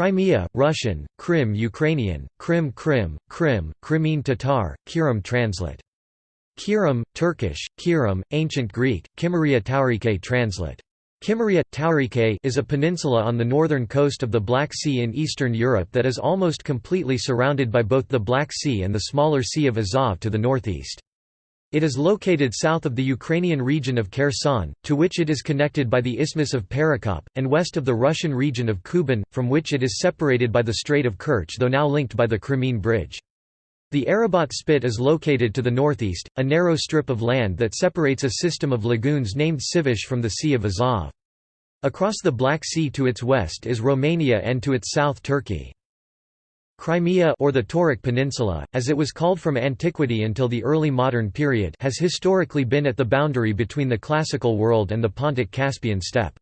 Crimea, Russian, Krim Ukrainian, Krim Krim, Krim, Crimean Tatar, Kirim translate. Kirim, Turkish, Kirim, Ancient Greek, Kimmeria Taurike translate. Kimmeria, Taurike is a peninsula on the northern coast of the Black Sea in Eastern Europe that is almost completely surrounded by both the Black Sea and the smaller Sea of Azov to the northeast. It is located south of the Ukrainian region of Kherson, to which it is connected by the Isthmus of Perekop, and west of the Russian region of Kuban, from which it is separated by the Strait of Kerch though now linked by the Crimean Bridge. The Arabat Spit is located to the northeast, a narrow strip of land that separates a system of lagoons named Sivash from the Sea of Azov. Across the Black Sea to its west is Romania and to its south Turkey. Crimea or the Tauric Peninsula, as it was called from antiquity until the early modern period has historically been at the boundary between the classical world and the Pontic-Caspian steppe.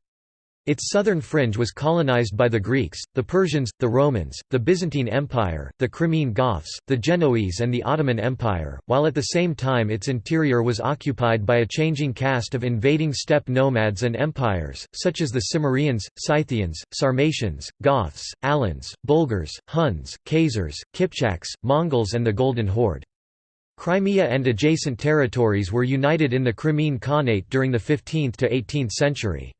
Its southern fringe was colonized by the Greeks, the Persians, the Romans, the Byzantine Empire, the Crimean Goths, the Genoese and the Ottoman Empire, while at the same time its interior was occupied by a changing cast of invading steppe nomads and empires, such as the Cimmerians, Scythians, Sarmatians, Goths, Alans, Bulgars, Huns, Khazars, Kipchaks, Mongols and the Golden Horde. Crimea and adjacent territories were united in the Crimean Khanate during the 15th to 18th century.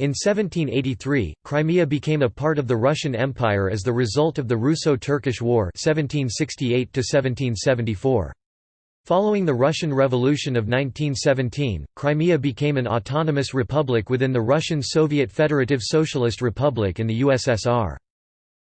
In 1783, Crimea became a part of the Russian Empire as the result of the Russo-Turkish War 1768 Following the Russian Revolution of 1917, Crimea became an autonomous republic within the Russian Soviet Federative Socialist Republic in the USSR.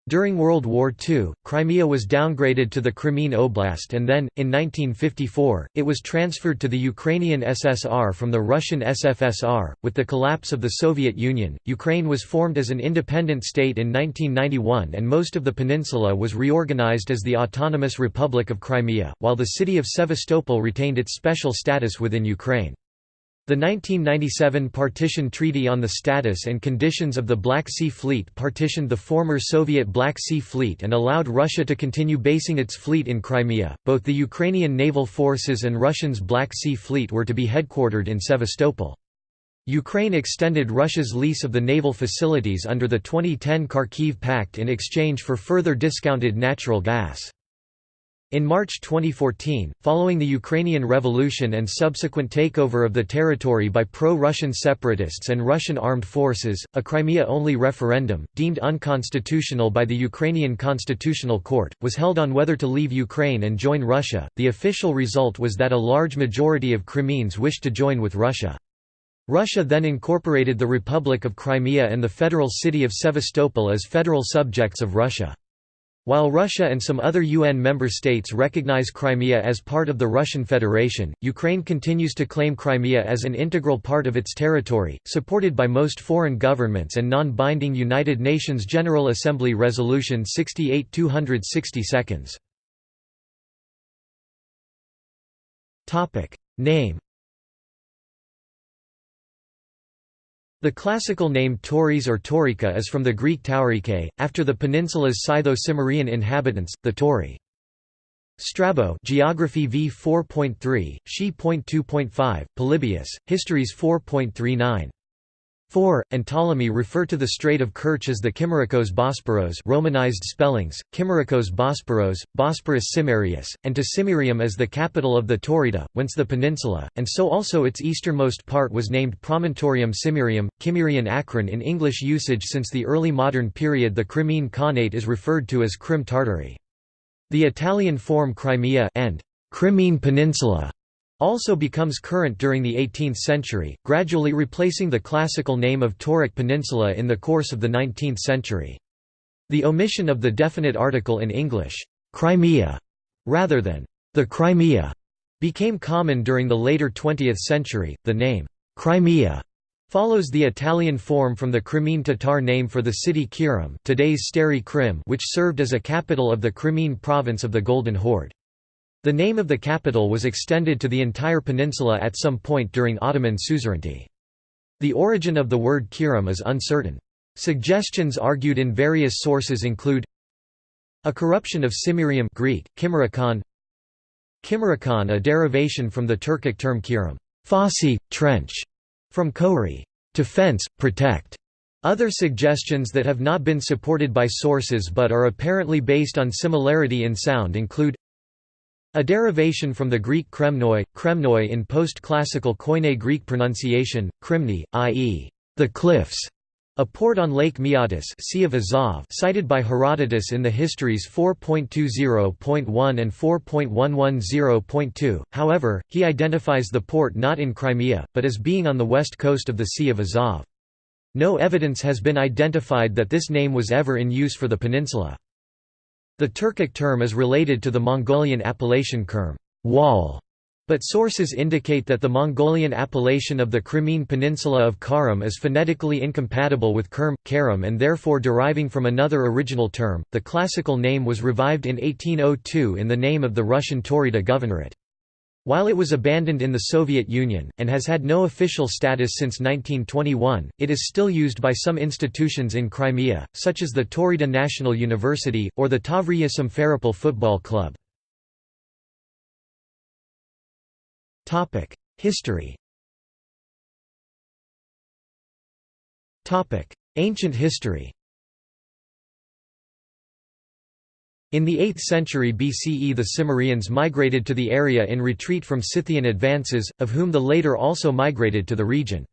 During World War II, Crimea was downgraded to the Crimean Oblast and then, in 1954, it was transferred to the Ukrainian SSR from the Russian SFSR. With the collapse of the Soviet Union, Ukraine was formed as an independent state in 1991 and most of the peninsula was reorganized as the Autonomous Republic of Crimea, while the city of Sevastopol retained its special status within Ukraine. The 1997 Partition Treaty on the Status and Conditions of the Black Sea Fleet partitioned the former Soviet Black Sea Fleet and allowed Russia to continue basing its fleet in Crimea. Both the Ukrainian naval forces and Russia's Black Sea Fleet were to be headquartered in Sevastopol. Ukraine extended Russia's lease of the naval facilities under the 2010 Kharkiv Pact in exchange for further discounted natural gas. In March 2014, following the Ukrainian Revolution and subsequent takeover of the territory by pro-Russian separatists and Russian armed forces, a Crimea-only referendum, deemed unconstitutional by the Ukrainian Constitutional Court, was held on whether to leave Ukraine and join Russia. The official result was that a large majority of Crimeans wished to join with Russia. Russia then incorporated the Republic of Crimea and the federal city of Sevastopol as federal subjects of Russia. While Russia and some other UN member states recognize Crimea as part of the Russian Federation, Ukraine continues to claim Crimea as an integral part of its territory, supported by most foreign governments and non-binding United Nations General Assembly Resolution 68 260 seconds. Name The classical name Tauris or Taurica is from the Greek taurike, after the peninsula's Scytho-Cimmerian inhabitants, the Tauri. Strabo Geography v 4.3, She.2.5, Polybius, Histories 4.39. 4, and Ptolemy refer to the Strait of Kerch as the Kimerikos Bosporos Romanized spellings, Kimerikos Bosporos, Bosporus Cimmerius, and to Cimmerium as the capital of the Taurida, whence the peninsula, and so also its easternmost part was named Promontorium Cimmerium, Cimmerian Akron in English usage since the early modern period the Crimean Khanate is referred to as Crim Tartary. The Italian form Crimea and Crimean Peninsula also becomes current during the 18th century, gradually replacing the classical name of Tauric Peninsula in the course of the 19th century. The omission of the definite article in English, Crimea, rather than the Crimea, became common during the later 20th century. The name Crimea follows the Italian form from the Crimean Tatar name for the city Kirim, today's Stary Krim, which served as a capital of the Crimean province of the Golden Horde. The name of the capital was extended to the entire peninsula at some point during Ottoman suzerainty. The origin of the word Kirim is uncertain. Suggestions argued in various sources include a corruption of Cimmerium Greek, Kimerikon Kimerikon a derivation from the Turkic term kirim, fosse, trench, from kori, to fence, protect, Other suggestions that have not been supported by sources but are apparently based on similarity in sound include a derivation from the Greek kremnoi, kremnoi in post-classical Koine Greek pronunciation, krimni, i.e., the cliffs, a port on Lake Maeotis sea of Azov cited by Herodotus in the Histories 4.20.1 and 4.110.2, however, he identifies the port not in Crimea, but as being on the west coast of the Sea of Azov. No evidence has been identified that this name was ever in use for the peninsula. The Turkic term is related to the Mongolian appellation kerm wall", but sources indicate that the Mongolian appellation of the Crimean peninsula of Karam is phonetically incompatible with Kerm, Karam and therefore deriving from another original term. The classical name was revived in 1802 in the name of the Russian Taurida Governorate. While it was abandoned in the Soviet Union, and has had no official status since 1921, it is still used by some institutions in Crimea, such as the Taurida National University, or the Tavriya Simferopol Football Club. History Ancient history In the 8th century BCE the Cimmerians migrated to the area in retreat from Scythian advances, of whom the later also migrated to the region.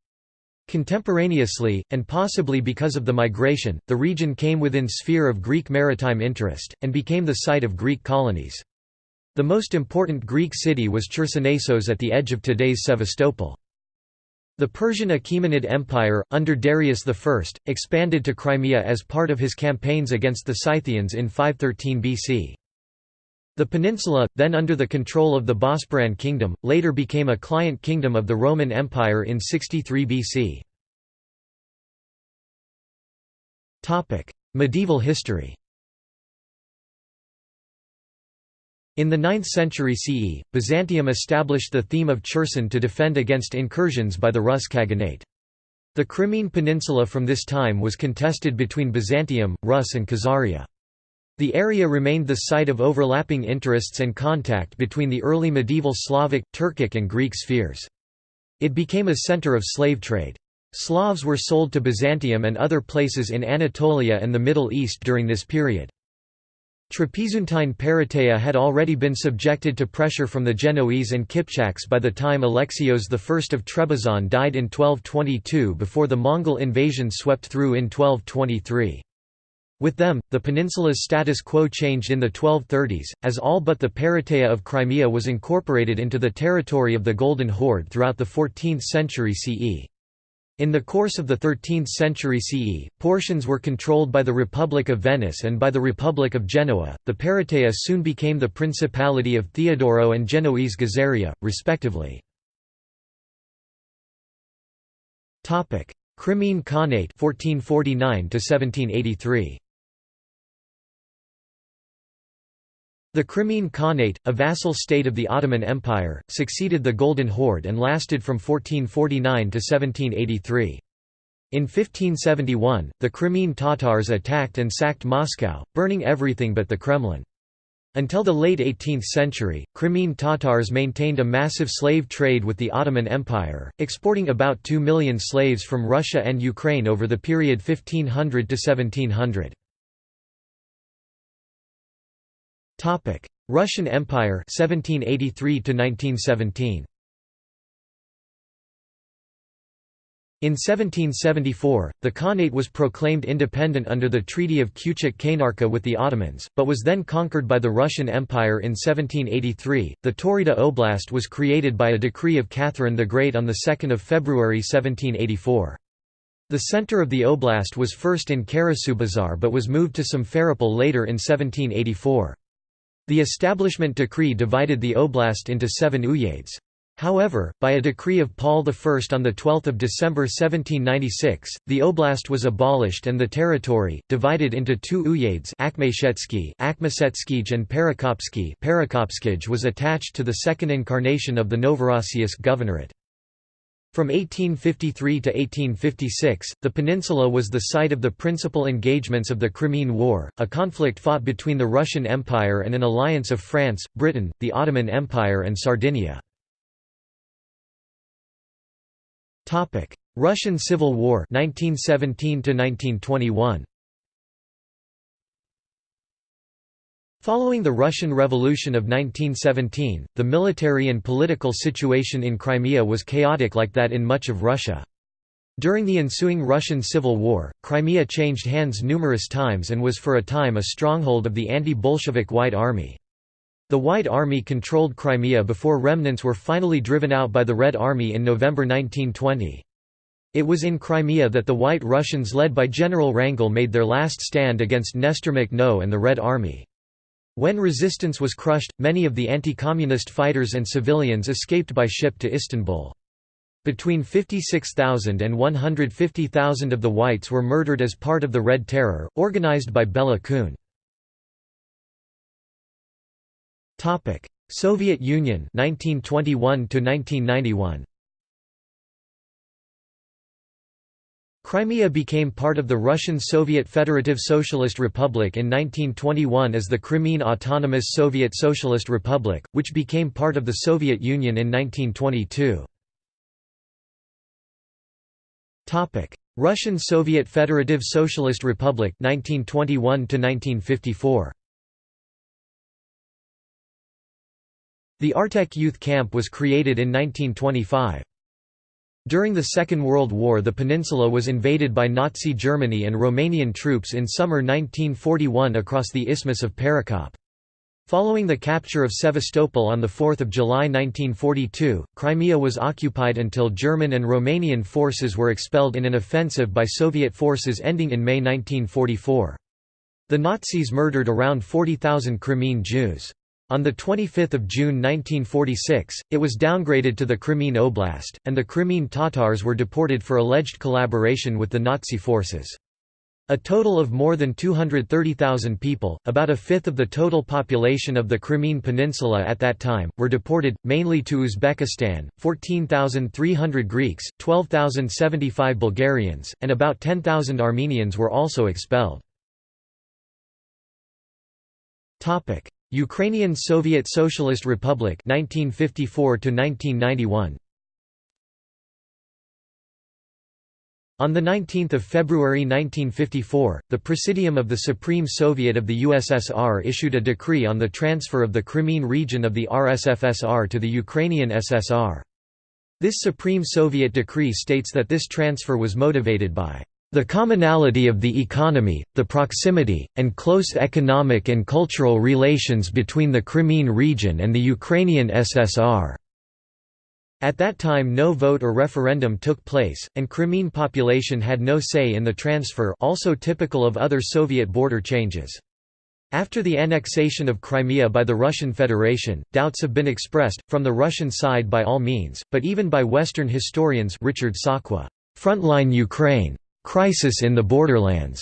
Contemporaneously, and possibly because of the migration, the region came within sphere of Greek maritime interest, and became the site of Greek colonies. The most important Greek city was Chersonesos at the edge of today's Sevastopol. The Persian Achaemenid Empire, under Darius I, expanded to Crimea as part of his campaigns against the Scythians in 513 BC. The peninsula, then under the control of the Bosporan kingdom, later became a client kingdom of the Roman Empire in 63 BC. Medieval history In the 9th century CE, Byzantium established the theme of Cherson to defend against incursions by the Rus Khaganate. The Crimean peninsula from this time was contested between Byzantium, Rus and Khazaria. The area remained the site of overlapping interests and contact between the early medieval Slavic, Turkic and Greek spheres. It became a center of slave trade. Slavs were sold to Byzantium and other places in Anatolia and the Middle East during this period. Trapezuntine Parateia had already been subjected to pressure from the Genoese and Kipchaks by the time Alexios I of Trebizond died in 1222 before the Mongol invasion swept through in 1223. With them, the peninsula's status quo changed in the 1230s, as all but the Parateia of Crimea was incorporated into the territory of the Golden Horde throughout the 14th century CE. In the course of the 13th century CE, portions were controlled by the Republic of Venice and by the Republic of Genoa. The Parateia soon became the Principality of Theodoro and Genoese Gazaria, respectively. Crimean Khanate 1449 to 1783. The Crimean Khanate, a vassal state of the Ottoman Empire, succeeded the Golden Horde and lasted from 1449 to 1783. In 1571, the Crimean Tatars attacked and sacked Moscow, burning everything but the Kremlin. Until the late 18th century, Crimean Tatars maintained a massive slave trade with the Ottoman Empire, exporting about 2 million slaves from Russia and Ukraine over the period 1500 to 1700. Topic: Russian Empire 1783 to 1917. In 1774, the Khanate was proclaimed independent under the Treaty of Kuchik-Kainarka with the Ottomans, but was then conquered by the Russian Empire in 1783. The Taurida Oblast was created by a decree of Catherine the Great on 2 February 1784. The center of the oblast was first in Karasubazar but was moved to Simferopol later in 1784. The establishment decree divided the oblast into seven uyezds. However, by a decree of Paul I on 12 December 1796, the oblast was abolished and the territory, divided into two uyezds Akhmeshetsky and Perekopsky was attached to the second incarnation of the Novorossiysk Governorate. From 1853 to 1856, the peninsula was the site of the principal engagements of the Crimean War, a conflict fought between the Russian Empire and an alliance of France, Britain, the Ottoman Empire and Sardinia. Russian Civil War 1917 to 1921 Following the Russian Revolution of 1917, the military and political situation in Crimea was chaotic like that in much of Russia. During the ensuing Russian Civil War, Crimea changed hands numerous times and was for a time a stronghold of the anti-Bolshevik White Army. The White Army controlled Crimea before remnants were finally driven out by the Red Army in November 1920. It was in Crimea that the White Russians led by General Wrangel made their last stand against Nestor Makhno and the Red Army. When resistance was crushed, many of the anti-communist fighters and civilians escaped by ship to Istanbul. Between 56,000 and 150,000 of the whites were murdered as part of the Red Terror, organized by Bela Kun. Soviet Union 1921 to 1991 Crimea became part of the Russian Soviet Federative Socialist Republic in 1921 as the Crimean Autonomous Soviet Socialist Republic, which became part of the Soviet Union in 1922. Russian Soviet Federative Socialist Republic 1921 1954. The Artek Youth Camp was created in 1925. During the Second World War the peninsula was invaded by Nazi Germany and Romanian troops in summer 1941 across the Isthmus of Perekop. Following the capture of Sevastopol on 4 July 1942, Crimea was occupied until German and Romanian forces were expelled in an offensive by Soviet forces ending in May 1944. The Nazis murdered around 40,000 Crimean Jews. On 25 June 1946, it was downgraded to the Crimean Oblast, and the Crimean Tatars were deported for alleged collaboration with the Nazi forces. A total of more than 230,000 people, about a fifth of the total population of the Crimean Peninsula at that time, were deported, mainly to Uzbekistan, 14,300 Greeks, 12,075 Bulgarians, and about 10,000 Armenians were also expelled. Ukrainian Soviet Socialist Republic 1954 to 1991 On 19 February 1954, the Presidium of the Supreme Soviet of the USSR issued a decree on the transfer of the Crimean region of the RSFSR to the Ukrainian SSR. This Supreme Soviet decree states that this transfer was motivated by the commonality of the economy, the proximity, and close economic and cultural relations between the Crimean region and the Ukrainian SSR. At that time no vote or referendum took place, and Crimean population had no say in the transfer also typical of other Soviet border changes. After the annexation of Crimea by the Russian Federation, doubts have been expressed, from the Russian side by all means, but even by Western historians Richard Sakwa, "'Frontline Ukraine' Crisis in the Borderlands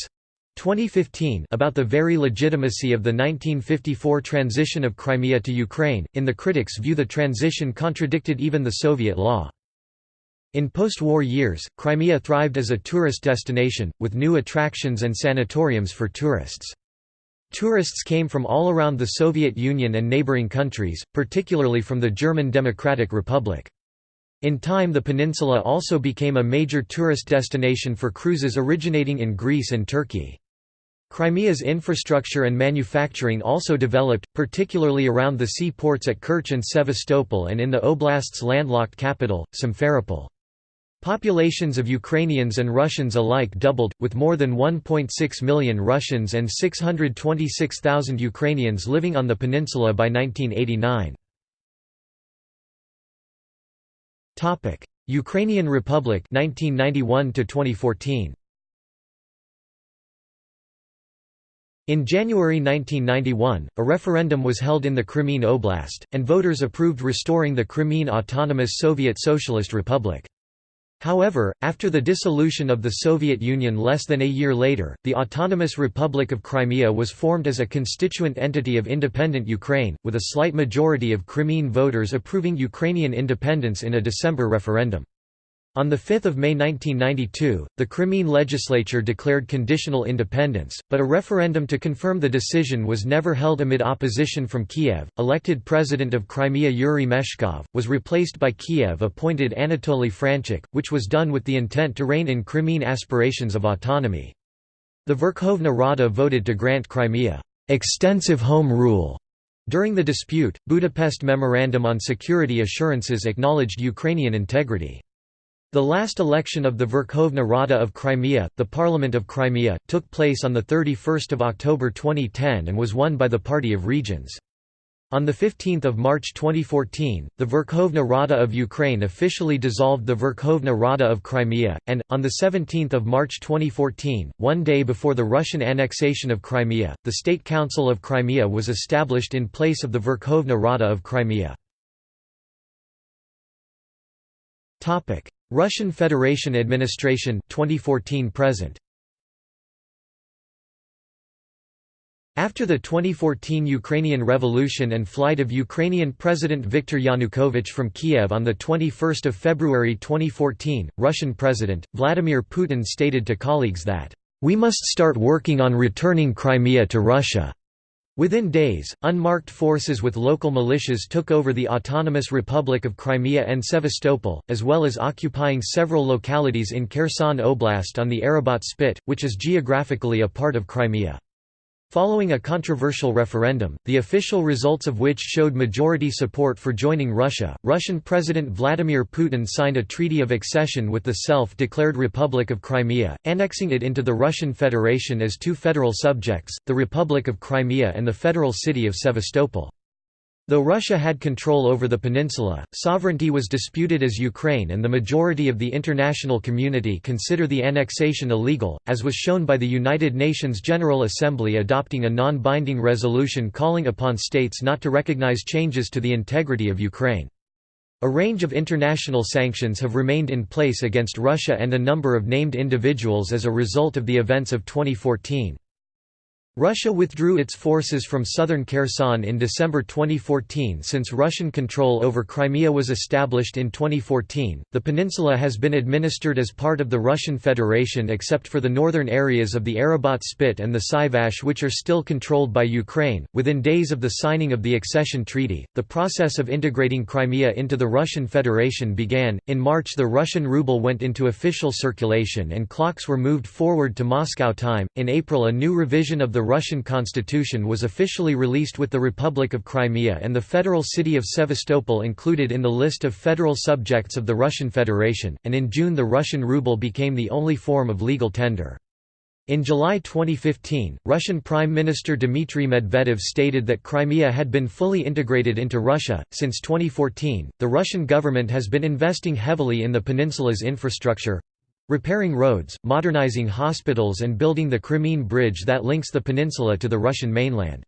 2015 about the very legitimacy of the 1954 transition of Crimea to Ukraine, in the critics' view the transition contradicted even the Soviet law. In post-war years, Crimea thrived as a tourist destination, with new attractions and sanatoriums for tourists. Tourists came from all around the Soviet Union and neighboring countries, particularly from the German Democratic Republic. In time the peninsula also became a major tourist destination for cruises originating in Greece and Turkey. Crimea's infrastructure and manufacturing also developed, particularly around the seaports at Kerch and Sevastopol and in the oblast's landlocked capital, Simferopol. Populations of Ukrainians and Russians alike doubled, with more than 1.6 million Russians and 626,000 Ukrainians living on the peninsula by 1989. Topic: Ukrainian Republic 1991 to 2014. In January 1991, a referendum was held in the Crimean Oblast, and voters approved restoring the Crimean Autonomous Soviet Socialist Republic. However, after the dissolution of the Soviet Union less than a year later, the Autonomous Republic of Crimea was formed as a constituent entity of independent Ukraine, with a slight majority of Crimean voters approving Ukrainian independence in a December referendum. On 5 May 1992, the Crimean legislature declared conditional independence, but a referendum to confirm the decision was never held amid opposition from Kiev. Elected president of Crimea Yuri Meshkov, was replaced by Kiev appointed Anatoly Franchuk, which was done with the intent to rein in Crimean aspirations of autonomy. The Verkhovna Rada voted to grant Crimea extensive home rule. During the dispute, Budapest Memorandum on Security Assurances acknowledged Ukrainian integrity. The last election of the Verkhovna Rada of Crimea, the Parliament of Crimea, took place on 31 October 2010 and was won by the Party of Regions. On 15 March 2014, the Verkhovna Rada of Ukraine officially dissolved the Verkhovna Rada of Crimea, and, on 17 March 2014, one day before the Russian annexation of Crimea, the State Council of Crimea was established in place of the Verkhovna Rada of Crimea. Russian Federation administration 2014 present After the 2014 Ukrainian Revolution and flight of Ukrainian President Viktor Yanukovych from Kiev on 21 February 2014, Russian President, Vladimir Putin stated to colleagues that, "...we must start working on returning Crimea to Russia." Within days, unmarked forces with local militias took over the Autonomous Republic of Crimea and Sevastopol, as well as occupying several localities in Kherson Oblast on the Arabats Spit, which is geographically a part of Crimea. Following a controversial referendum, the official results of which showed majority support for joining Russia, Russian President Vladimir Putin signed a treaty of accession with the self-declared Republic of Crimea, annexing it into the Russian Federation as two federal subjects, the Republic of Crimea and the federal city of Sevastopol. Though Russia had control over the peninsula, sovereignty was disputed as Ukraine and the majority of the international community consider the annexation illegal, as was shown by the United Nations General Assembly adopting a non-binding resolution calling upon states not to recognize changes to the integrity of Ukraine. A range of international sanctions have remained in place against Russia and a number of named individuals as a result of the events of 2014. Russia withdrew its forces from southern Kherson in December 2014 since Russian control over Crimea was established in 2014. The peninsula has been administered as part of the Russian Federation except for the northern areas of the Arabats Spit and the Sivash which are still controlled by Ukraine. Within days of the signing of the accession treaty, the process of integrating Crimea into the Russian Federation began. In March, the Russian ruble went into official circulation and clocks were moved forward to Moscow time. In April, a new revision of the Russian constitution was officially released with the Republic of Crimea and the federal city of Sevastopol included in the list of federal subjects of the Russian Federation, and in June the Russian ruble became the only form of legal tender. In July 2015, Russian Prime Minister Dmitry Medvedev stated that Crimea had been fully integrated into Russia. Since 2014, the Russian government has been investing heavily in the peninsula's infrastructure repairing roads, modernizing hospitals and building the Crimean Bridge that links the peninsula to the Russian mainland.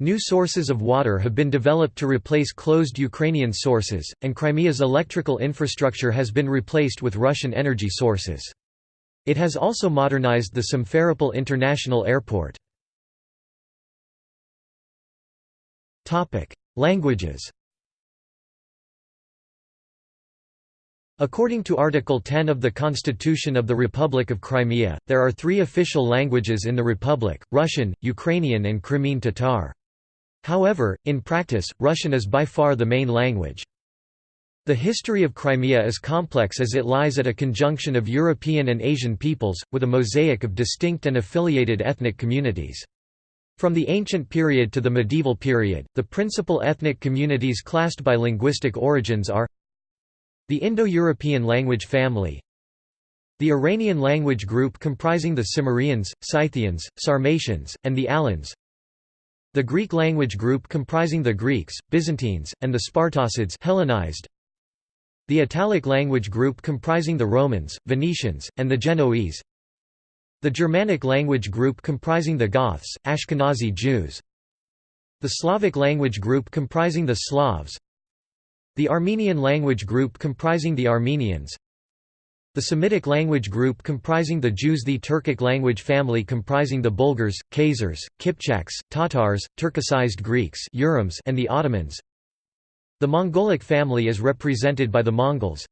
New sources of water have been developed to replace closed Ukrainian sources, and Crimea's electrical infrastructure has been replaced with Russian energy sources. It has also modernized the Simferopol International Airport. Languages According to Article 10 of the Constitution of the Republic of Crimea, there are three official languages in the Republic, Russian, Ukrainian and Crimean Tatar. However, in practice, Russian is by far the main language. The history of Crimea is complex as it lies at a conjunction of European and Asian peoples, with a mosaic of distinct and affiliated ethnic communities. From the ancient period to the medieval period, the principal ethnic communities classed by linguistic origins are the Indo-European language family. The Iranian language group comprising the Cimmerians, Scythians, Sarmatians, and the Alans. The Greek language group comprising the Greeks, Byzantines, and the Spartocids Hellenized. The Italic language group comprising the Romans, Venetians, and the Genoese. The Germanic language group comprising the Goths, Ashkenazi Jews. The Slavic language group comprising the Slavs the Armenian language group comprising the Armenians The Semitic language group comprising the Jews The Turkic language family comprising the Bulgars, Khazars, Kipchaks, Tatars, Turkicized Greeks and the Ottomans The Mongolic family is represented by the Mongols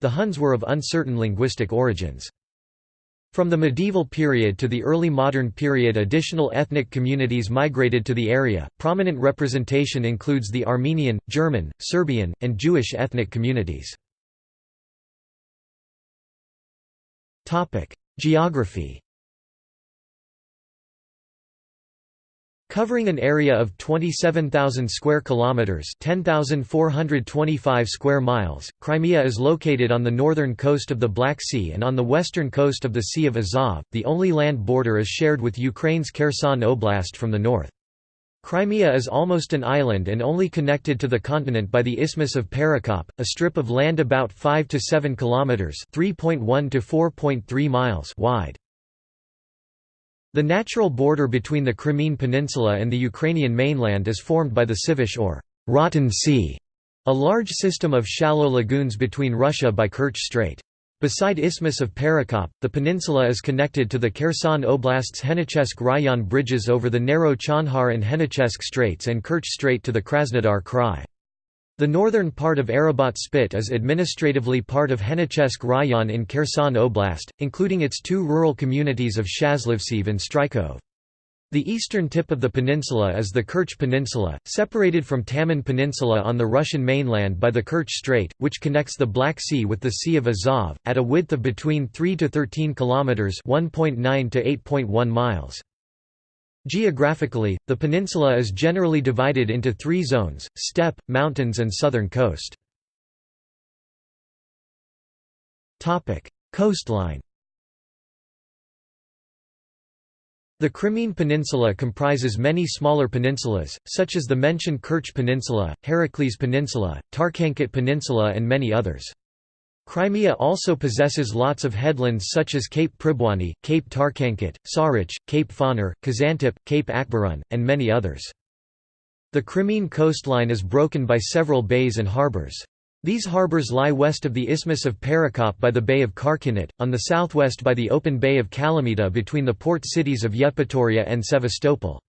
The Huns were of uncertain linguistic origins. From the medieval period to the early modern period additional ethnic communities migrated to the area. Prominent representation includes the Armenian, German, Serbian, and Jewish ethnic communities. Topic: Geography Covering an area of 27,000 square kilometers, 10,425 square miles, Crimea is located on the northern coast of the Black Sea and on the western coast of the Sea of Azov. The only land border is shared with Ukraine's Kherson Oblast from the north. Crimea is almost an island and only connected to the continent by the Isthmus of Perekop, a strip of land about 5 to 7 kilometers, 3.1 to 4.3 miles wide. The natural border between the Crimean Peninsula and the Ukrainian mainland is formed by the Sivash or Rotten Sea, a large system of shallow lagoons between Russia by Kerch Strait. Beside Isthmus of Perekop, the peninsula is connected to the Kherson Oblast's Henichesk Rayon bridges over the narrow Chonhar and Henichesk Straits and Kerch Strait to the Krasnodar Krai. The northern part of Arabat Spit is administratively part of Henichesk Rayon in Kherson Oblast, including its two rural communities of Shazlivtsiv and Strykov. The eastern tip of the peninsula is the Kerch Peninsula, separated from Taman Peninsula on the Russian mainland by the Kerch Strait, which connects the Black Sea with the Sea of Azov, at a width of between 3 to 13 kilometers (1.9 to 8.1 miles). Geographically, the peninsula is generally divided into three zones, steppe, mountains and southern coast. Coastline The Crimean Peninsula comprises many smaller peninsulas, such as the mentioned Kerch Peninsula, Heracles Peninsula, Tarkhankut Peninsula and many others. Crimea also possesses lots of headlands such as Cape Pribwani, Cape Tarkhankut, Sarich, Cape Faner, Kazantip, Cape Akbarun, and many others. The Crimean coastline is broken by several bays and harbours. These harbours lie west of the Isthmus of Perekop by the Bay of Karkinit, on the southwest by the open Bay of Kalamita between the port cities of Yevpatoria and Sevastopol.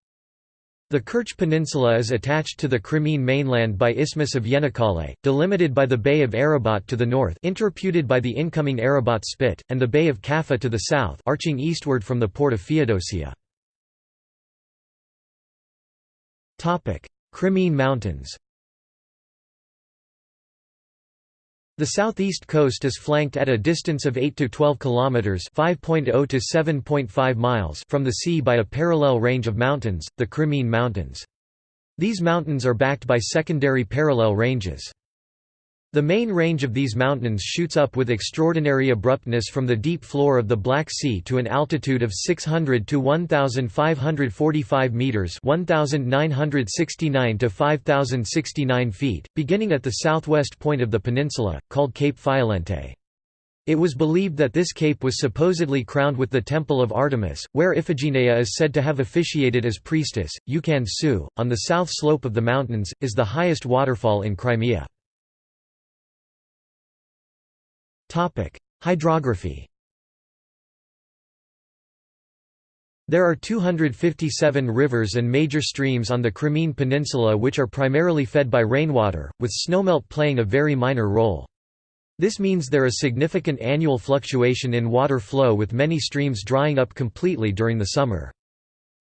The Kerch Peninsula is attached to the Crimean mainland by Isthmus of Yenikale, delimited by the Bay of Arabat to the north interputed by the incoming Arabat Spit, and the Bay of Kaffa to the south arching eastward from the port of Feodosia. Crimean Mountains The southeast coast is flanked at a distance of 8 to 12 kilometers (5.0 to 7.5 miles) from the sea by a parallel range of mountains, the Crimean Mountains. These mountains are backed by secondary parallel ranges. The main range of these mountains shoots up with extraordinary abruptness from the deep floor of the Black Sea to an altitude of 600 to 1,545 metres 1,969 to 5,069 feet, beginning at the southwest point of the peninsula, called Cape Fiolente. It was believed that this cape was supposedly crowned with the Temple of Artemis, where Iphigenia is said to have officiated as priestess. Ukan Su, on the south slope of the mountains, is the highest waterfall in Crimea. Hydrography. There are 257 rivers and major streams on the Crimean Peninsula which are primarily fed by rainwater, with snowmelt playing a very minor role. This means there is significant annual fluctuation in water flow with many streams drying up completely during the summer.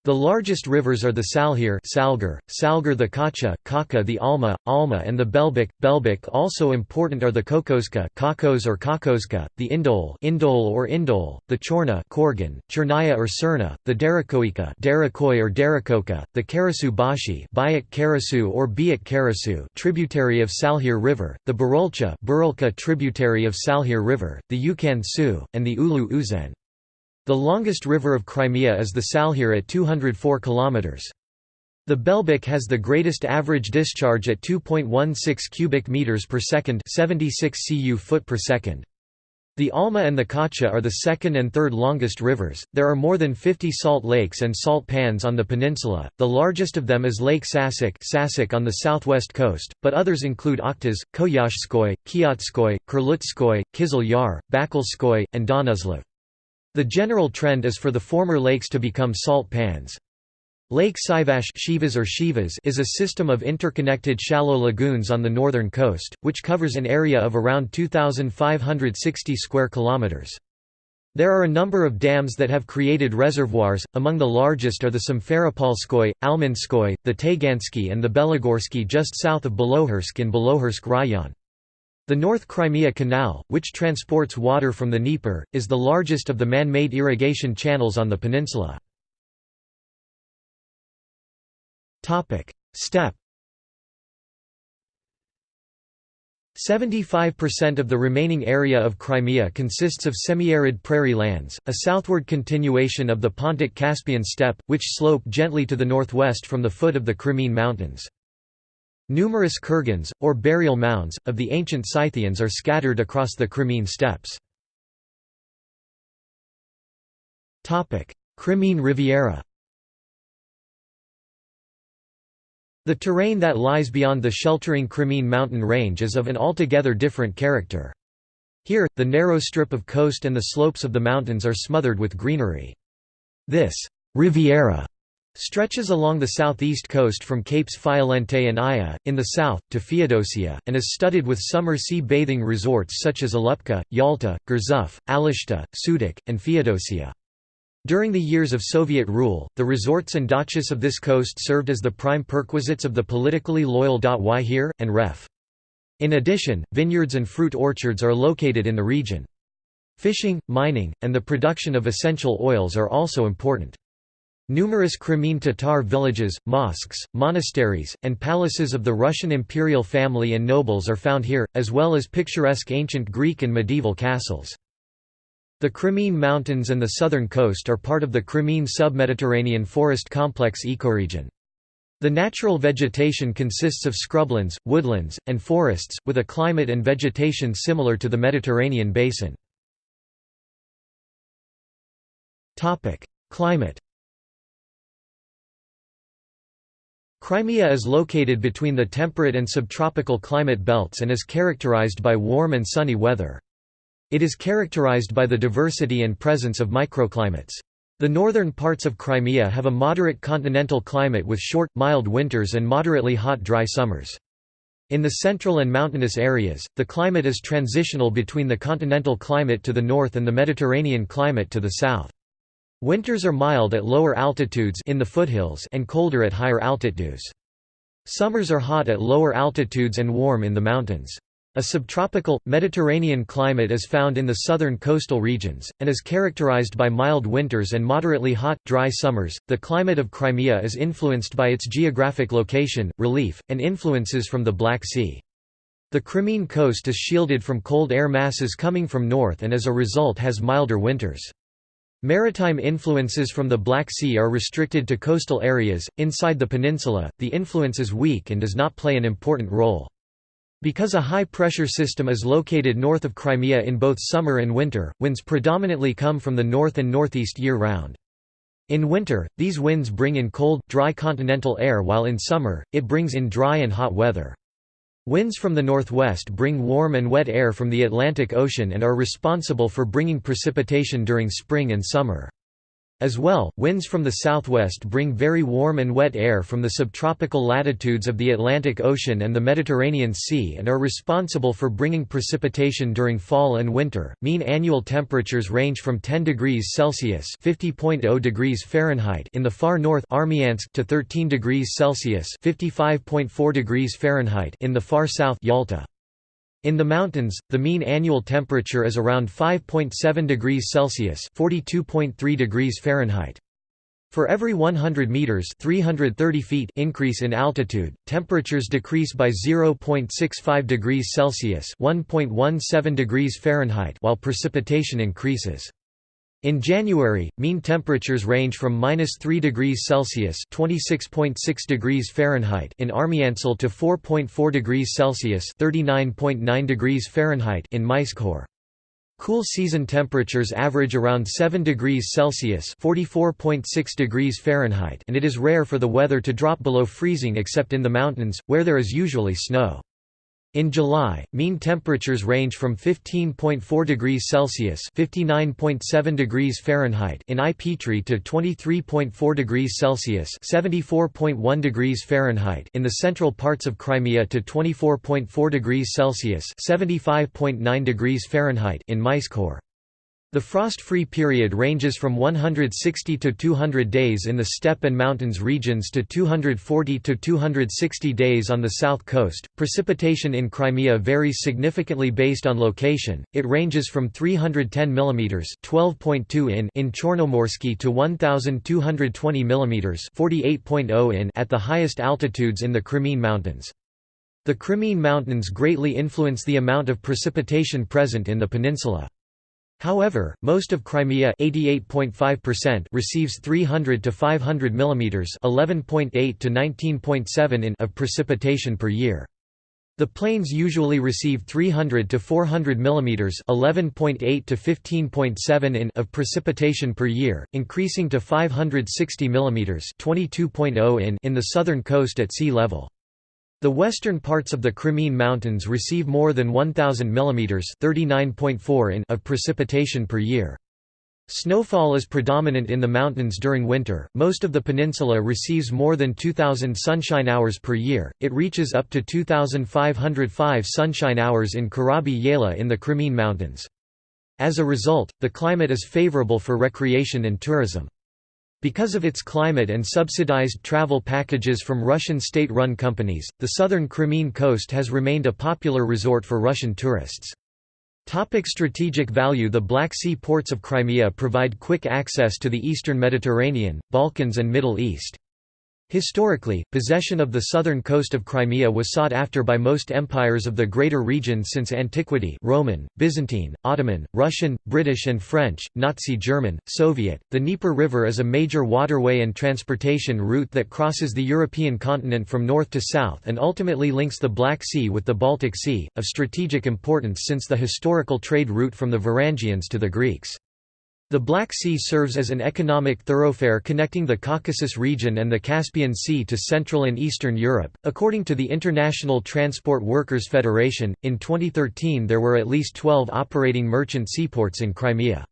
The largest rivers are the Salhir Salgar, Salgar the Kacha, Kaka the Alma, Alma and the Belbek. Belbek also important are the Kokoska Kakos or Kakoska, the Indol Indol or Indol, the Chorna Korgan, Chernaya or Cerna, the Derakoika Derakoi or Derakoka, the Karasu Bashi Bayak Karasu or Biak Karasu tributary of Salhir River, the Burulcha Burulka tributary of Salhir River, the Ukan Su, and the Ulu Uzen. The longest river of Crimea is the Salhir at 204 km. The Belbek has the greatest average discharge at 2.16 cubic meters per second, 76 cu foot per second. The Alma and the Kacha are the second and third longest rivers. There are more than 50 salt lakes and salt pans on the peninsula. The largest of them is Lake Sasak, Sasak on the southwest coast, but others include Oktaz, Koyashskoy, Kiotskoy, Kurlutskoy, Kizil Yar, Bakalskoy, and Donuzlov. The general trend is for the former lakes to become salt pans. Lake Sivash Shivas or Shivas is a system of interconnected shallow lagoons on the northern coast, which covers an area of around 2,560 square kilometers. There are a number of dams that have created reservoirs, among the largest are the Simferopolskoy, Almanskoy, the Tagansky and the Belagorsky just south of Belohursk in Belohursk Rayon. The North Crimea Canal, which transports water from the Dnieper, is the largest of the man-made irrigation channels on the peninsula. Steppe 75% of the remaining area of Crimea consists of semi-arid prairie lands, a southward continuation of the Pontic-Caspian steppe, which slope gently to the northwest from the foot of the Crimean Mountains. Numerous kurgans, or burial mounds, of the ancient Scythians are scattered across the Crimean steppes. Crimean Riviera The terrain that lies beyond the sheltering Crimean mountain range is of an altogether different character. Here, the narrow strip of coast and the slopes of the mountains are smothered with greenery. This «riviera» Stretches along the southeast coast from Capes Fiolente and Aya, in the south, to Feodosia, and is studded with summer sea bathing resorts such as Alupka, Yalta, Gurzuf, Alushta, Sudak, and Feodosia. During the years of Soviet rule, the resorts and dachas of this coast served as the prime perquisites of the politically loyal Yhir, and Ref. In addition, vineyards and fruit orchards are located in the region. Fishing, mining, and the production of essential oils are also important. Numerous Crimean Tatar villages, mosques, monasteries, and palaces of the Russian imperial family and nobles are found here, as well as picturesque ancient Greek and medieval castles. The Crimean Mountains and the southern coast are part of the Crimean Submediterranean Forest Complex ecoregion. The natural vegetation consists of scrublands, woodlands, and forests, with a climate and vegetation similar to the Mediterranean basin. Climate Crimea is located between the temperate and subtropical climate belts and is characterized by warm and sunny weather. It is characterized by the diversity and presence of microclimates. The northern parts of Crimea have a moderate continental climate with short, mild winters and moderately hot dry summers. In the central and mountainous areas, the climate is transitional between the continental climate to the north and the Mediterranean climate to the south. Winters are mild at lower altitudes in the foothills and colder at higher altitudes. Summers are hot at lower altitudes and warm in the mountains. A subtropical, Mediterranean climate is found in the southern coastal regions, and is characterized by mild winters and moderately hot, dry summers. The climate of Crimea is influenced by its geographic location, relief, and influences from the Black Sea. The Crimean coast is shielded from cold air masses coming from north and as a result has milder winters. Maritime influences from the Black Sea are restricted to coastal areas. Inside the peninsula, the influence is weak and does not play an important role. Because a high-pressure system is located north of Crimea in both summer and winter, winds predominantly come from the north and northeast year-round. In winter, these winds bring in cold, dry continental air while in summer, it brings in dry and hot weather. Winds from the northwest bring warm and wet air from the Atlantic Ocean and are responsible for bringing precipitation during spring and summer. As well, winds from the southwest bring very warm and wet air from the subtropical latitudes of the Atlantic Ocean and the Mediterranean Sea and are responsible for bringing precipitation during fall and winter. Mean annual temperatures range from 10 degrees Celsius (50.0 degrees Fahrenheit) in the far north Armyansk to 13 degrees Celsius (55.4 degrees Fahrenheit) in the far south Yalta. In the mountains, the mean annual temperature is around 5.7 degrees Celsius (42.3 degrees Fahrenheit). For every 100 meters (330 feet) increase in altitude, temperatures decrease by 0.65 degrees Celsius (1.17 degrees Fahrenheit) while precipitation increases. In January, mean temperatures range from -3 degrees Celsius (26.6 degrees Fahrenheit) in Armyansk to 4.4 degrees Celsius (39.9 degrees Fahrenheit) in Myskkhor. Cool season temperatures average around 7 degrees Celsius (44.6 degrees Fahrenheit), and it is rare for the weather to drop below freezing except in the mountains, where there is usually snow. In July, mean temperatures range from 15.4 degrees Celsius (59.7 degrees Fahrenheit) in Ai-Petri to 23.4 degrees Celsius (74.1 degrees Fahrenheit) in the central parts of Crimea to 24.4 degrees Celsius (75.9 degrees Fahrenheit) in Myskhor. The frost-free period ranges from 160 to 200 days in the steppe and mountains regions to 240 to 260 days on the south coast. Precipitation in Crimea varies significantly based on location. It ranges from 310 mm (12.2 in) in Chornomorsky to 1220 mm (48.0 in) at the highest altitudes in the Crimean Mountains. The Crimean Mountains greatly influence the amount of precipitation present in the peninsula. However, most of Crimea receives 300 to 500 mm (11.8 to 19.7 in) of precipitation per year. The plains usually receive 300 to 400 mm (11.8 to 15.7 in) of precipitation per year, increasing to 560 mm (22.0 in) in the southern coast at sea level. The western parts of the Crimean Mountains receive more than 1,000 mm in of precipitation per year. Snowfall is predominant in the mountains during winter. Most of the peninsula receives more than 2,000 sunshine hours per year. It reaches up to 2,505 sunshine hours in Karabi Yayla in the Crimean Mountains. As a result, the climate is favorable for recreation and tourism. Because of its climate and subsidized travel packages from Russian state-run companies, the southern Crimean coast has remained a popular resort for Russian tourists. Topic strategic value The Black Sea ports of Crimea provide quick access to the eastern Mediterranean, Balkans and Middle East. Historically, possession of the southern coast of Crimea was sought after by most empires of the greater region since antiquity Roman, Byzantine, Ottoman, Russian, British and French, Nazi German, Soviet. The Dnieper River is a major waterway and transportation route that crosses the European continent from north to south and ultimately links the Black Sea with the Baltic Sea, of strategic importance since the historical trade route from the Varangians to the Greeks. The Black Sea serves as an economic thoroughfare connecting the Caucasus region and the Caspian Sea to Central and Eastern Europe. According to the International Transport Workers Federation, in 2013 there were at least 12 operating merchant seaports in Crimea.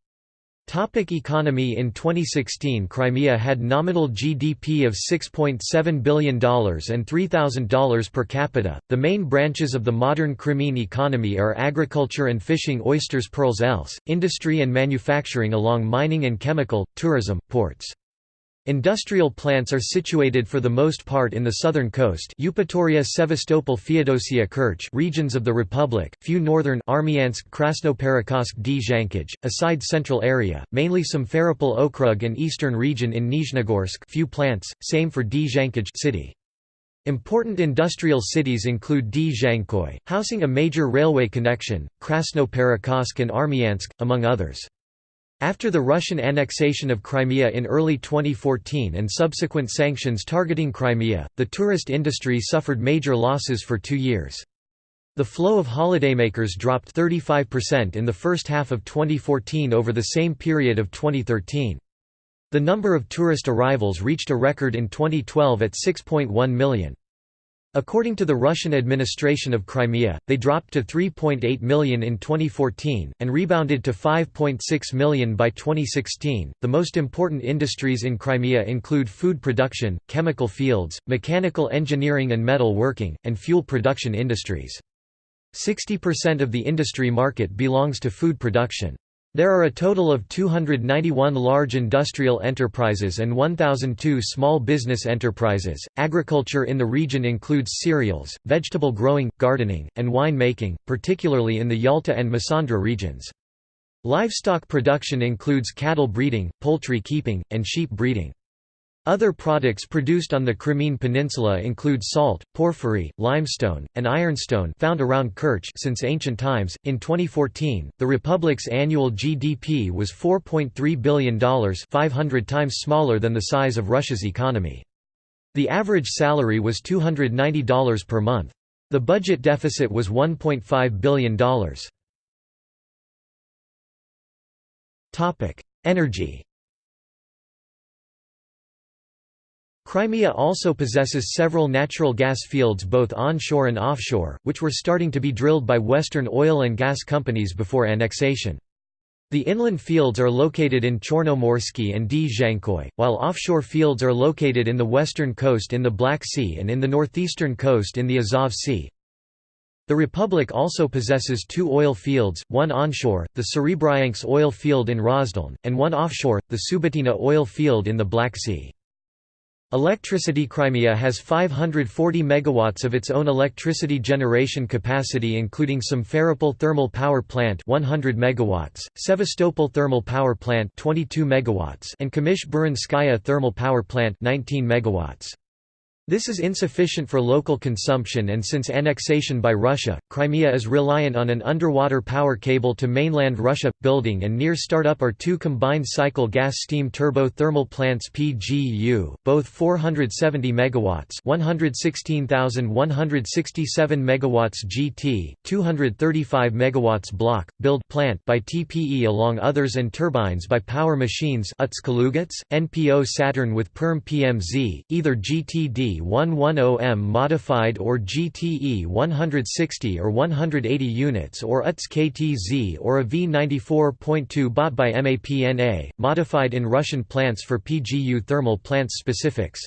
Topic economy In 2016 Crimea had nominal GDP of $6.7 billion and $3,000 per capita. The main branches of the modern Crimean economy are agriculture and fishing oysters pearls else, industry and manufacturing along mining and chemical, tourism, ports. Industrial plants are situated for the most part in the southern coast Eupatoria Sevastopol Feodosia Kerch regions of the republic, few northern Armyansk Krasnoperekopsk Dzhankij, aside central area, mainly some Simferopol Okrug and eastern region in Nizhnegorsk few plants, same for Dzhankaj city. Important industrial cities include Dzhankoy, housing a major railway connection, Krasnoperekopsk and Armyansk, among others. After the Russian annexation of Crimea in early 2014 and subsequent sanctions targeting Crimea, the tourist industry suffered major losses for two years. The flow of holidaymakers dropped 35% in the first half of 2014 over the same period of 2013. The number of tourist arrivals reached a record in 2012 at 6.1 million. According to the Russian administration of Crimea, they dropped to 3.8 million in 2014, and rebounded to 5.6 million by 2016. The most important industries in Crimea include food production, chemical fields, mechanical engineering and metal working, and fuel production industries. 60% of the industry market belongs to food production. There are a total of 291 large industrial enterprises and 1,002 small business enterprises. Agriculture in the region includes cereals, vegetable growing, gardening, and wine making, particularly in the Yalta and Massandra regions. Livestock production includes cattle breeding, poultry keeping, and sheep breeding. Other products produced on the Crimean Peninsula include salt, porphyry, limestone, and ironstone found around Kerch since ancient times. In 2014, the republic's annual GDP was $4.3 billion, 500 times smaller than the size of Russia's economy. The average salary was $290 per month. The budget deficit was $1.5 billion. Energy Crimea also possesses several natural gas fields both onshore and offshore, which were starting to be drilled by Western oil and gas companies before annexation. The inland fields are located in Chornomorsky and Dzhankoy, while offshore fields are located in the western coast in the Black Sea and in the northeastern coast in the Azov Sea. The republic also possesses two oil fields, one onshore, the Serebryansk oil field in Rozdolne, and one offshore, the Subotina oil field in the Black Sea. Electricity Crimea has 540 megawatts of its own electricity generation capacity including Simferopol thermal power plant 100 megawatts, Sevastopol thermal power plant 22 megawatts and Kamysh-Burinskaya thermal power plant 19 megawatts. This is insufficient for local consumption and since annexation by Russia, Crimea is reliant on an underwater power cable to mainland Russia. Building and near startup are two combined cycle gas steam turbo thermal plants PGU, both 470 megawatts, 116,167 megawatts GT, 235 megawatts block build plant by TPE along others and turbines by Power Machines NPO Saturn with Perm PMZ, either GTD 110M modified or GTE 160 or 180 units or UTS KTZ or a V94.2 bought by MAPNA, modified in Russian plants for PGU thermal plants specifics.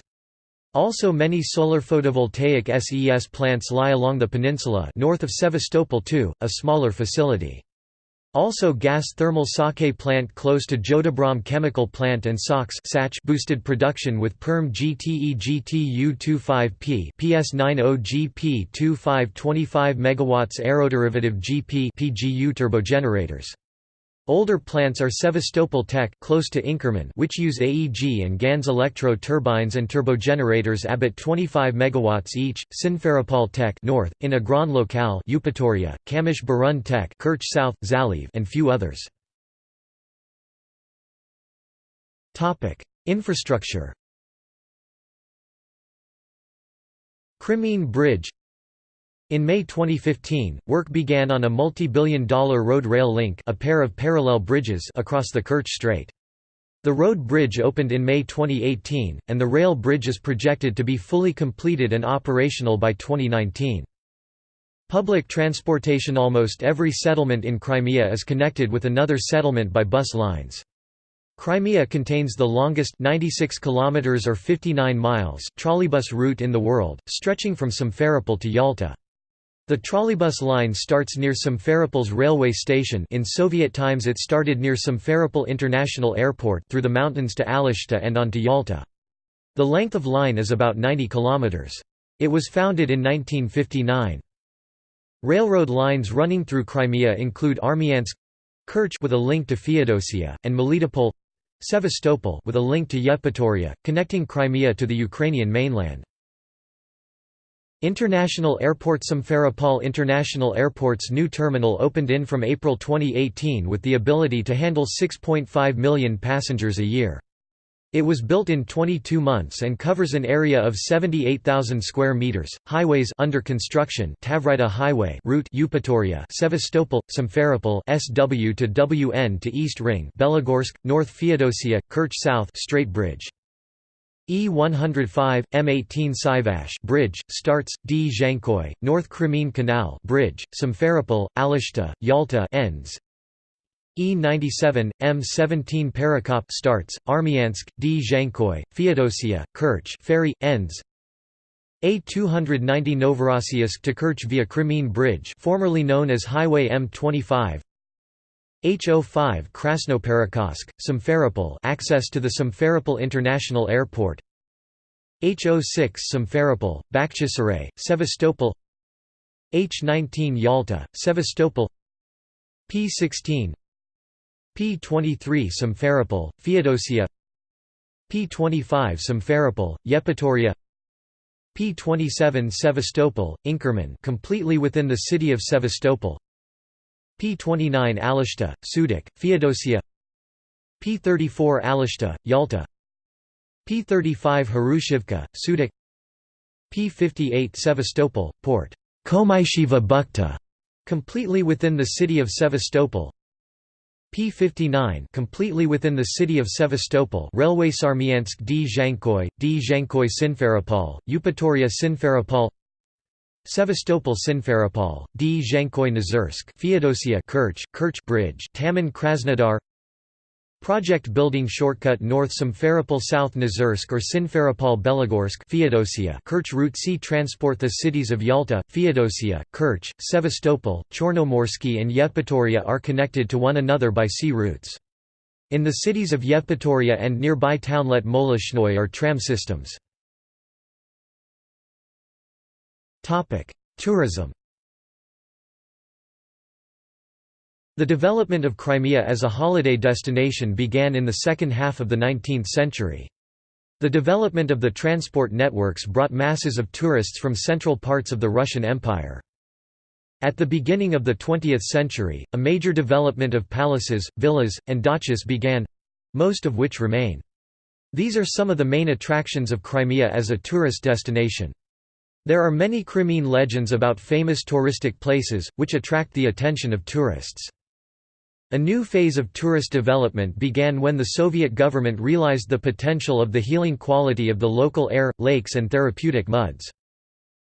Also many solar photovoltaic SES plants lie along the peninsula north of Sevastopol too, a smaller facility. Also gas thermal sake plant close to Jodabram chemical plant and SOX boosted production with PERM GTE GTU25P PS90 GP 2525 MW aeroderivative GP PGU turbogenerators. Older plants are Sevastopol Tech close to Inkerman which use AEG and Ganz electro turbines and turbogenerators Abit 25 MW each, Simferopol Tech north, in Agron Locale Eupatoria, Kamysh Burun Tech Kerch South, Zaliv and few others. Infrastructure Crimean Bridge in May 2015, work began on a multi-billion dollar road-rail link a pair of parallel bridges across the Kerch Strait. The road bridge opened in May 2018, and the rail bridge is projected to be fully completed and operational by 2019. Public transportation Almost every settlement in Crimea is connected with another settlement by bus lines. Crimea contains the longest 96 kilometers or 59 miles trolleybus route in the world, stretching from Simferopol to Yalta. The trolleybus line starts near Simferopol's railway station in Soviet times it started near Simferopol International Airport through the mountains to Alushta and on to Yalta. The length of line is about 90 kilometers. It was founded in 1959. Railroad lines running through Crimea include Armyansk Kerch with a link to Feodosia, and Melitopol Sevastopol with a link to Yevpatoria, connecting Crimea to the Ukrainian mainland. International Airport Simferopol International Airport's new terminal opened in from April 2018 with the ability to handle 6.5 million passengers a year. It was built in 22 months and covers an area of 78,000 square meters. Highways under construction: Tavrida Highway route Eupatoria, Sevastopol, Simferopol, SW to WN to East Ring, Belogorsk, North Feodosia, Kerch South, Strait Bridge. E105, M18 Sivash Bridge, starts, Dzhankoy, North Crimean Canal Bridge, Simferopol, Alushta, Yalta ends. E97, M17 Perekop starts, Armyansk, Dzhankoy, Feodosia, Kerch ferry, ends. A290 Novorossiysk to Kerch via Crimean Bridge formerly known as Highway M25 H05 Krasnoperekopsk, Simferopol access to the Simferopol International Airport. H06 Simferopol, Bakhchisaray, Sevastopol. H19 Yalta, Sevastopol. P16 P23 Simferopol, Feodosia. P25 Simferopol, Yevpatoria. P27 Sevastopol, Inkerman completely within the city of Sevastopol P29 Alushta, Sudak, Feodosia. P34 Alushta, Yalta. P35 Hrushivka, Sudak P58 Sevastopol, Port. Komayshiva Bukhta, completely within the city of Sevastopol. P59 completely within the city of Sevastopol. Railway Sarmiensk Dzhankoy, D Zhankoy Simferopol, Eupatoria Simferopol Sevastopol Simferopol, D Zhankoy Nazirsk Feodosia Kerch, Kerch Bridge Taman Krasnodar Project building shortcut north Simferopol South Nazirsk or Simferopol Belogorsk Feodosia Kerch Route C transport The cities of Yalta, Feodosia, Kerch, Sevastopol, Chornomorsky and Yevpatoria are connected to one another by sea routes. In the cities of Yevpatoria and nearby townlet Molochnoye are tram systems. Tourism The development of Crimea as a holiday destination began in the second half of the 19th century. The development of the transport networks brought masses of tourists from central parts of the Russian Empire. At the beginning of the 20th century, a major development of palaces, villas, and dachas began—most of which remain. These are some of the main attractions of Crimea as a tourist destination. There are many Crimean legends about famous touristic places, which attract the attention of tourists. A new phase of tourist development began when the Soviet government realized the potential of the healing quality of the local air, lakes and therapeutic muds.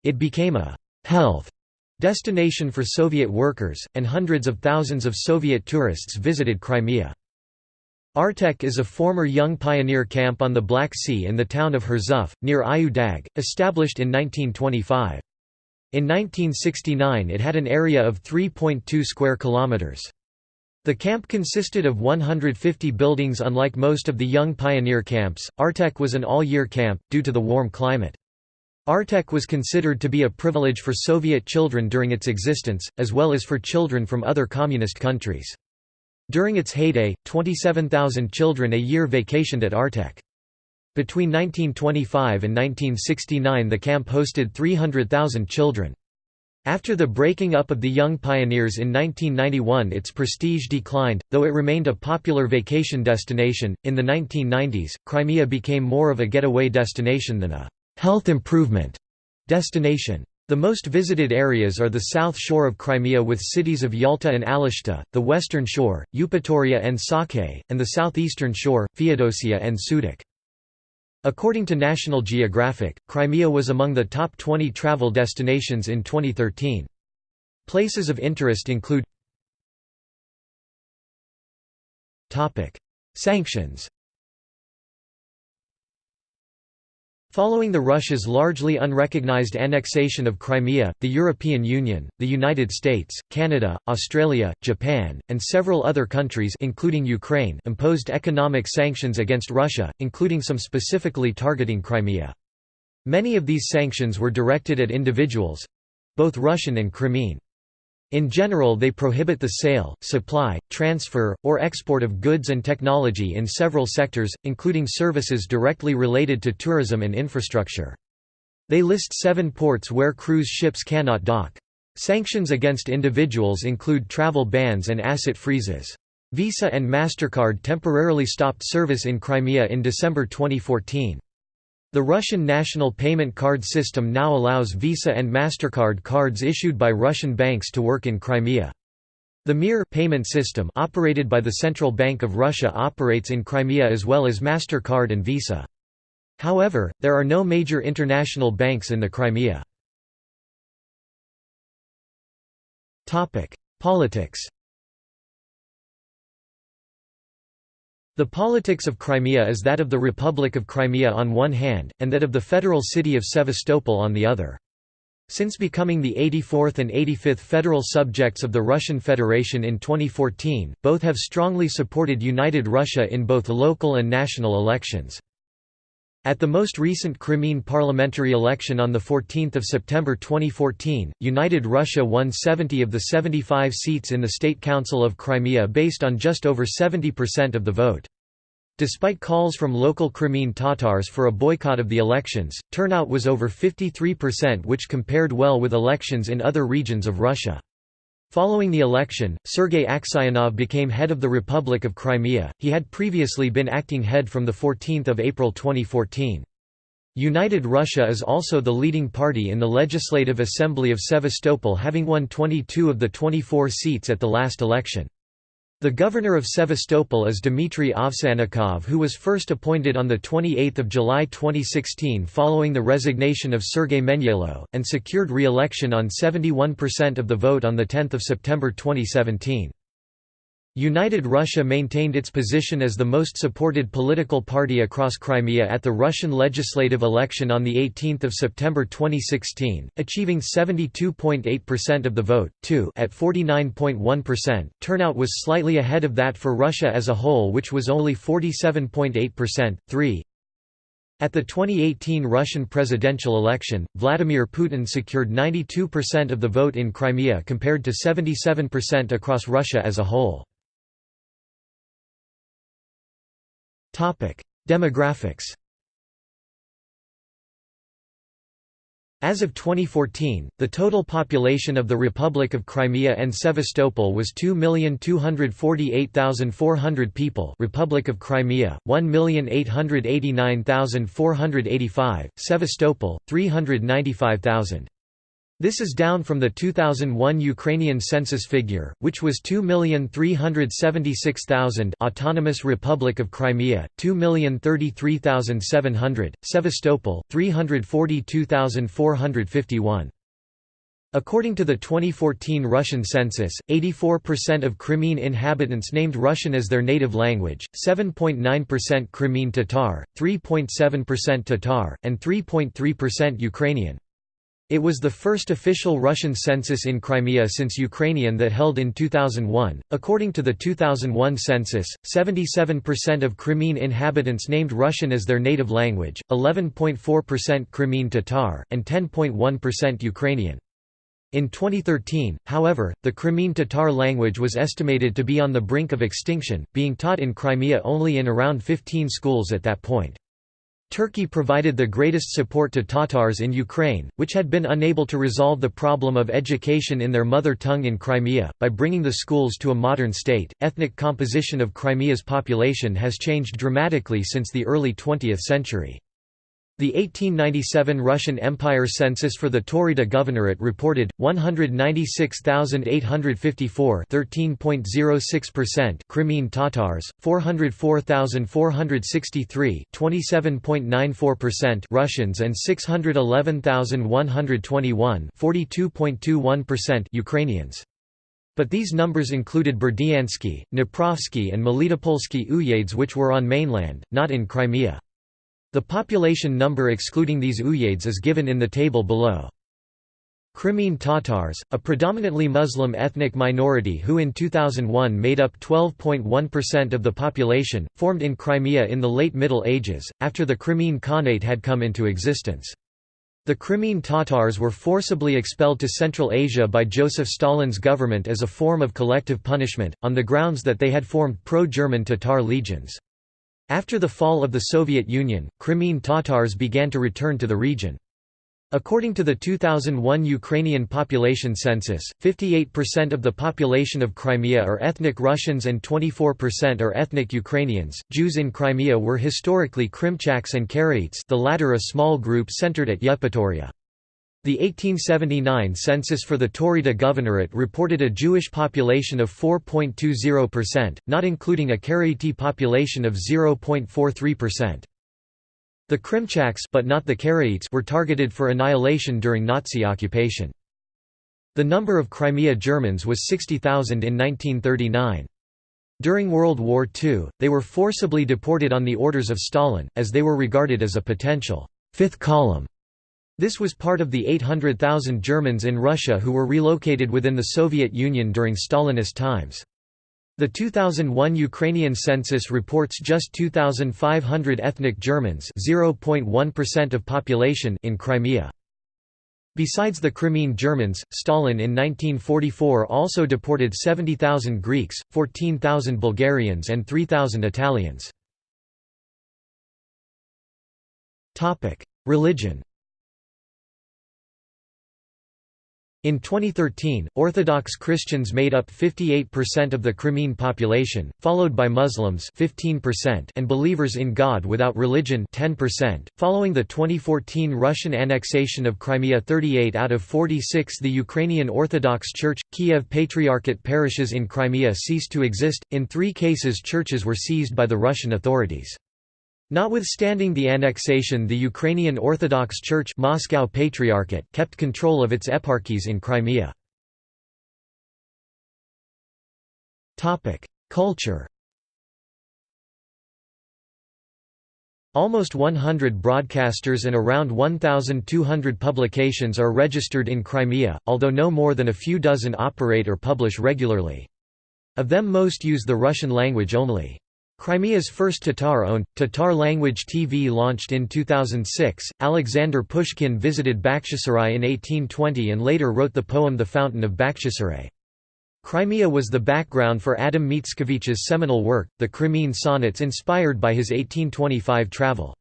It became a «health» destination for Soviet workers, and hundreds of thousands of Soviet tourists visited Crimea. Artek is a former young pioneer camp on the Black Sea in the town of Hurzuf, near Ayu Dag, established in 1925. In 1969 it had an area of 3.2 square kilometers. The camp consisted of 150 buildings unlike most of the young pioneer camps, Artek was an all-year camp, due to the warm climate. Artek was considered to be a privilege for Soviet children during its existence, as well as for children from other communist countries. During its heyday, 27,000 children a year vacationed at Artek. Between 1925 and 1969 the camp hosted 300,000 children. After the breaking up of the Young Pioneers in 1991, its prestige declined, though it remained a popular vacation destination. In the 1990s, Crimea became more of a getaway destination than a health improvement destination. The most visited areas are the south shore of Crimea with cities of Yalta and Alushta, the western shore, Eupatoria and Saky, and the southeastern shore, Feodosia and Sudak. According to National Geographic, Crimea was among the top 20 travel destinations in 2013. Places of interest include Sanctions Following the Russia's largely unrecognized annexation of Crimea, the European Union, the United States, Canada, Australia, Japan, and several other countries including Ukraine imposed economic sanctions against Russia, including some specifically targeting Crimea. Many of these sanctions were directed at individuals—both Russian and Crimean. In general they prohibit the sale, supply, transfer, or export of goods and technology in several sectors, including services directly related to tourism and infrastructure. They list seven ports where cruise ships cannot dock. Sanctions against individuals include travel bans and asset freezes. Visa and MasterCard temporarily stopped service in Crimea in December 2014. The Russian national payment card system now allows Visa and MasterCard cards issued by Russian banks to work in Crimea. The Mir payment system operated by the Central Bank of Russia operates in Crimea as well as MasterCard and Visa. However, there are no major international banks in the Crimea. Politics The politics of Crimea is that of the Republic of Crimea on one hand, and that of the federal city of Sevastopol on the other. Since becoming the 84th and 85th federal subjects of the Russian Federation in 2014, both have strongly supported United Russia in both local and national elections. At the most recent Crimean parliamentary election on 14 September 2014, United Russia won 70 of the 75 seats in the State Council of Crimea based on just over 70% of the vote. Despite calls from local Crimean Tatars for a boycott of the elections, turnout was over 53% which compared well with elections in other regions of Russia. Following the election, Sergei Aksionov became head of the Republic of Crimea, he had previously been acting head from 14 April 2014. United Russia is also the leading party in the Legislative Assembly of Sevastopol having won 22 of the 24 seats at the last election. The governor of Sevastopol is Dmitry Ovsyannikov who was first appointed on 28 July 2016 following the resignation of Sergei Menyaylo, and secured re-election on 71% of the vote on 10 September 2017. United Russia maintained its position as the most supported political party across Crimea at the Russian legislative election on 18 September 2016, achieving 72.8% of the vote, 2 at 49.1%. Turnout was slightly ahead of that for Russia as a whole which was only 47.8%, 3 at the 2018 Russian presidential election, Vladimir Putin secured 92% of the vote in Crimea compared to 77% across Russia as a whole. Demographics As of 2014, the total population of the Republic of Crimea and Sevastopol was 2,248,400 people Republic of Crimea, 1,889,485, Sevastopol, 395,000. This is down from the 2001 Ukrainian census figure, which was 2,376,000 Autonomous Republic of Crimea, 2,033,700, Sevastopol, 342,451. According to the 2014 Russian census, 84% of Crimean inhabitants named Russian as their native language, 7.9% Crimean Tatar, 3.7% Tatar, and 3.3% Ukrainian. It was the first official Russian census in Crimea since Ukrainian that held in 2001. According to the 2001 census, 77% of Crimean inhabitants named Russian as their native language, 11.4% Crimean Tatar, and 10.1% Ukrainian. In 2013, however, the Crimean Tatar language was estimated to be on the brink of extinction, being taught in Crimea only in around 15 schools at that point. Turkey provided the greatest support to Tatars in Ukraine, which had been unable to resolve the problem of education in their mother tongue in Crimea, by bringing the schools to a modern state. Ethnic composition of Crimea's population has changed dramatically since the early 20th century. The 1897 Russian Empire census for the Taurida Governorate reported 196,854, 13.06%, Crimean Tatars, 404,463, 27.94%, Russians and 611,121, 42.21% Ukrainians. But these numbers included Berdyansky, Dniprovsky and Melitopolsky uyezds which were on mainland, not in Crimea. The population number excluding these uyezds is given in the table below. Crimean Tatars, a predominantly Muslim ethnic minority who in 2001 made up 12.1% of the population, formed in Crimea in the late Middle Ages, after the Crimean Khanate had come into existence. The Crimean Tatars were forcibly expelled to Central Asia by Joseph Stalin's government as a form of collective punishment, on the grounds that they had formed pro-German Tatar legions. After the fall of the Soviet Union, Crimean Tatars began to return to the region. According to the 2001 Ukrainian population census, 58% of the population of Crimea are ethnic Russians and 24% are ethnic Ukrainians. Jews in Crimea were historically Krimchaks and Karaites, the latter a small group centered at Yevpatoria. The 1879 census for the Taurida Governorate reported a Jewish population of 4.20%, not including a Karaite population of 0.43%. The Krimchaks but not the Karaites were targeted for annihilation during Nazi occupation. The number of Crimea Germans was 60,000 in 1939. During World War II, they were forcibly deported on the orders of Stalin, as they were regarded as a potential fifth column this was part of the 800,000 Germans in Russia who were relocated within the Soviet Union during Stalinist times. The 2001 Ukrainian census reports just 2,500 ethnic Germans of population in Crimea. Besides the Crimean Germans, Stalin in 1944 also deported 70,000 Greeks, 14,000 Bulgarians and 3,000 Italians. Religion In 2013, Orthodox Christians made up 58% of the Crimean population, followed by Muslims 15% and believers in God without religion 10%. Following the 2014 Russian annexation of Crimea 38 out of 46 the Ukrainian Orthodox Church, Kiev Patriarchate parishes in Crimea ceased to exist, in three cases churches were seized by the Russian authorities. Notwithstanding the annexation the Ukrainian Orthodox Church Moscow Patriarchate kept control of its eparchies in Crimea. Culture Almost 100 broadcasters and around 1,200 publications are registered in Crimea, although no more than a few dozen operate or publish regularly. Of them most use the Russian language only. Crimea's first Tatar-owned, Tatar-language TV launched in 2006. Alexander Pushkin visited Bakhchisarai in 1820 and later wrote the poem The Fountain of Bakhchisarai. Crimea was the background for Adam Mickiewicz's seminal work, the Crimean Sonnets inspired by his 1825 travel.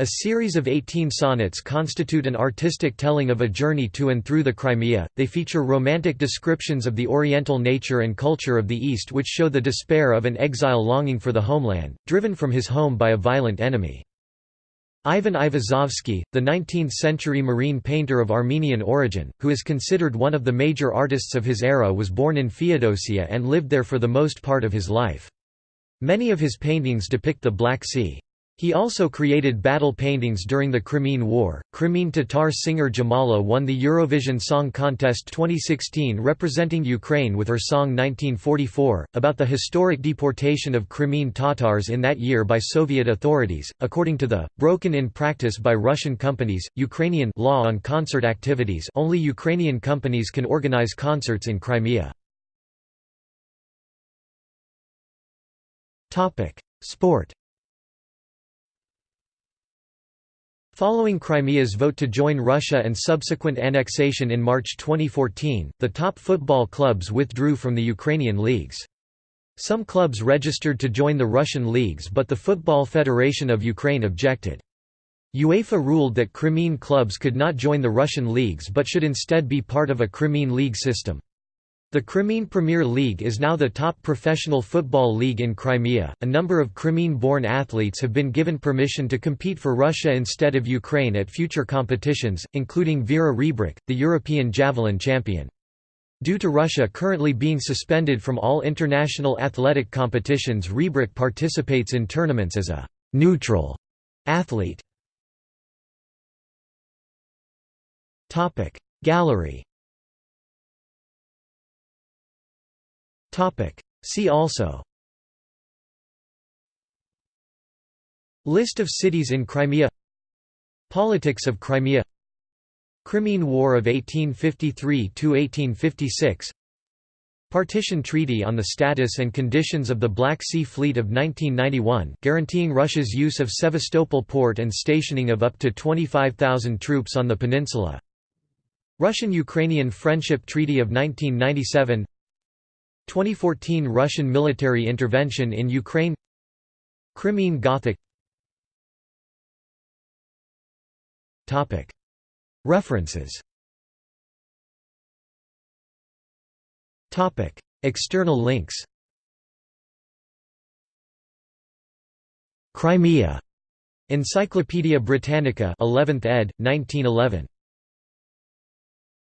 A series of 18 sonnets constitute an artistic telling of a journey to and through the Crimea. They feature romantic descriptions of the oriental nature and culture of the East which show the despair of an exile longing for the homeland, driven from his home by a violent enemy. Ivan Aivazovsky, the 19th-century marine painter of Armenian origin, who is considered one of the major artists of his era was born in Feodosia and lived there for the most part of his life. Many of his paintings depict the Black Sea. He also created battle paintings during the Crimean War. Crimean Tatar singer Jamala won the Eurovision Song Contest 2016 representing Ukraine with her song 1944, about the historic deportation of Crimean Tatars in that year by Soviet authorities. According to the broken in practice by Russian companies, Ukrainian law on concert activities, only Ukrainian companies can organize concerts in Crimea. Sport Following Crimea's vote to join Russia and subsequent annexation in March 2014, the top football clubs withdrew from the Ukrainian leagues. Some clubs registered to join the Russian leagues but the Football Federation of Ukraine objected. UEFA ruled that Crimean clubs could not join the Russian leagues but should instead be part of a Crimean league system. The Crimean Premier League is now the top professional football league in Crimea. A number of Crimean born athletes have been given permission to compete for Russia instead of Ukraine at future competitions, including Vera Rebrik, the European javelin champion. Due to Russia currently being suspended from all international athletic competitions, Rebrik participates in tournaments as a neutral athlete. Gallery See also. List of cities in Crimea. Politics of Crimea. Crimean War of 1853–1856 Partition Treaty on the Status and Conditions of the Black Sea Fleet of 1991 guaranteeing Russia's use of Sevastopol port and stationing of up to 25,000 troops on the peninsula. Russian-Ukrainian Friendship Treaty of 1997 2014 Russian military intervention in Ukraine Crimean Gothic References External links Crimea. Encyclopædia Britannica 11th ed., 1911.